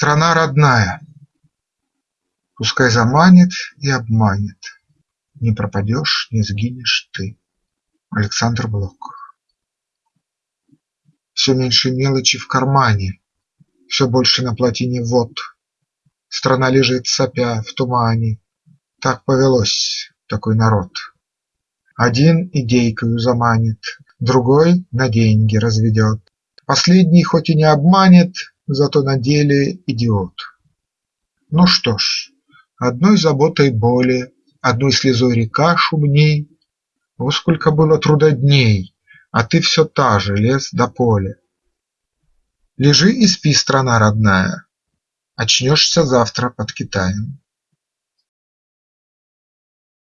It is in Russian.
Страна родная, Пускай заманит и обманет, Не пропадешь, не сгинешь ты. Александр Блок Все меньше мелочи в кармане, Все больше на плотине вод. Страна лежит сопя в тумане, Так повелось, такой народ. Один идейкою заманит, Другой на деньги разведет, Последний хоть и не обманет, Зато на деле идиот. Ну что ж, одной заботой более, Одной слезой река шумней. О, сколько было трудодней, А ты все та же, лес да поле. Лежи и спи, страна родная, Очнешься завтра под Китаем.